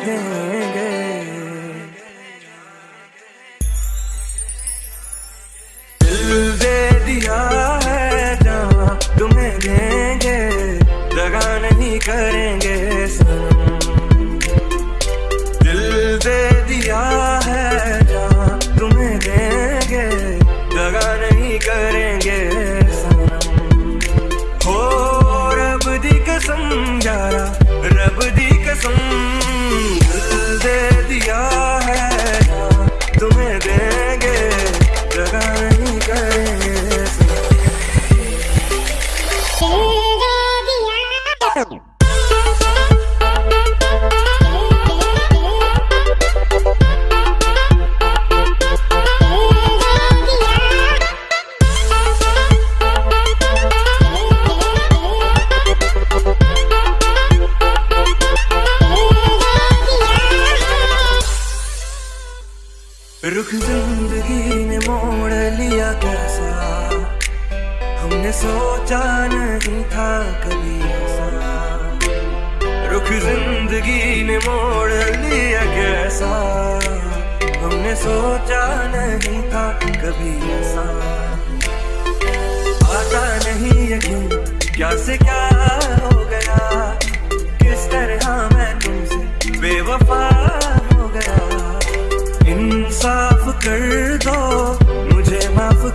I did. रुख ज़िंदगी ने मोड़ लिया कैसा? हमने सोचा नहीं था कभी ऐसा। रुख ज़िंदगी ने मोड़ लिया कैसा? हमने सोचा नहीं था कभी ऐसा। आता नहीं यकीन, क्या से क्या हो गया? किस तरह मैं तुमसे बेवफा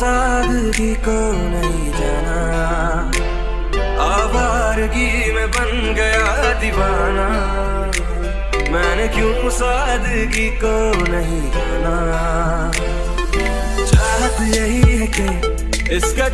सादगी को नहीं जाना। आवारगी में बन गया दीवाना। मैंने क्यों सादगी को नहीं जाना? चाहत यही है कि इसका